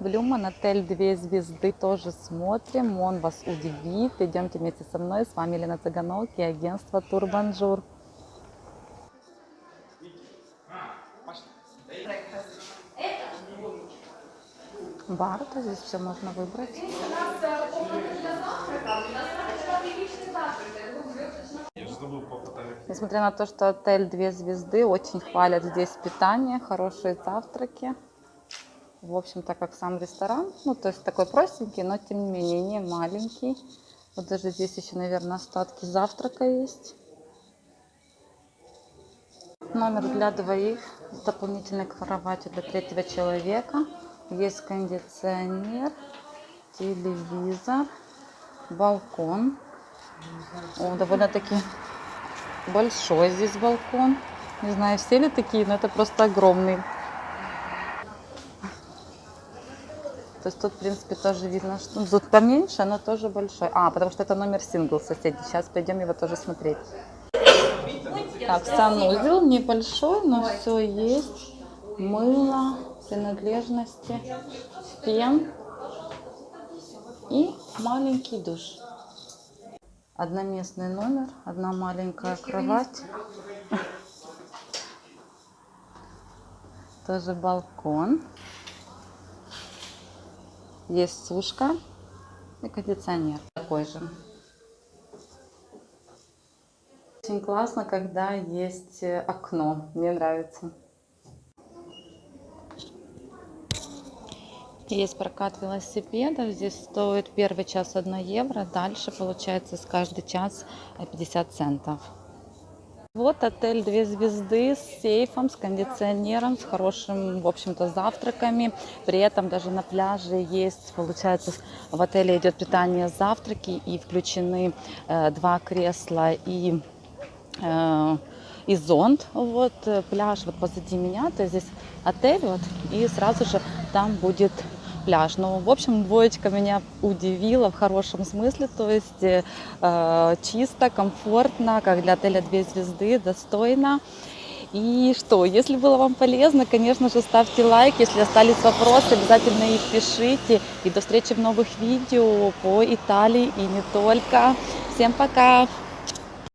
Блюман, отель две звезды, тоже смотрим, он вас удивит. Идемте вместе со мной, с вами Елена Цыганок и агентство Турбанжур. Бар, то здесь все можно выбрать. Несмотря на то, что отель две звезды, очень хвалят здесь питание, хорошие завтраки. В общем-то, как сам ресторан. Ну, то есть такой простенький, но тем не менее не маленький. Вот даже здесь еще, наверное, остатки завтрака есть. Номер для двоих с дополнительной кроватью для третьего человека. Есть кондиционер, телевизор, балкон. О, довольно-таки большой здесь балкон. Не знаю, все ли такие, но это просто огромный. То есть тут, в принципе, тоже видно, что ну, тут поменьше, но тоже большой. А, потому что это номер сингл соседей. Сейчас пойдем его тоже смотреть. Так, санузел небольшой, но все есть. Мыло, принадлежности, фен и маленький душ. Одноместный номер, одна маленькая кровать. Тоже балкон. Есть сушка и кондиционер такой же. Очень классно, когда есть э, окно. Мне нравится. Есть прокат велосипедов. Здесь стоит первый час 1 евро. Дальше получается с каждый час э, 50 центов. Вот отель две звезды с сейфом, с кондиционером, с хорошим, в общем-то, завтраками. При этом даже на пляже есть, получается, в отеле идет питание, завтраки и включены э, два кресла и э, и зонт. Вот э, пляж вот позади меня, то есть здесь отель вот и сразу же там будет пляж. Ну, в общем, двоечка меня удивила в хорошем смысле, то есть э, чисто, комфортно, как для отеля две звезды, достойно. И что, если было вам полезно, конечно же, ставьте лайк. Если остались вопросы, обязательно их пишите. И до встречи в новых видео по Италии и не только. Всем пока!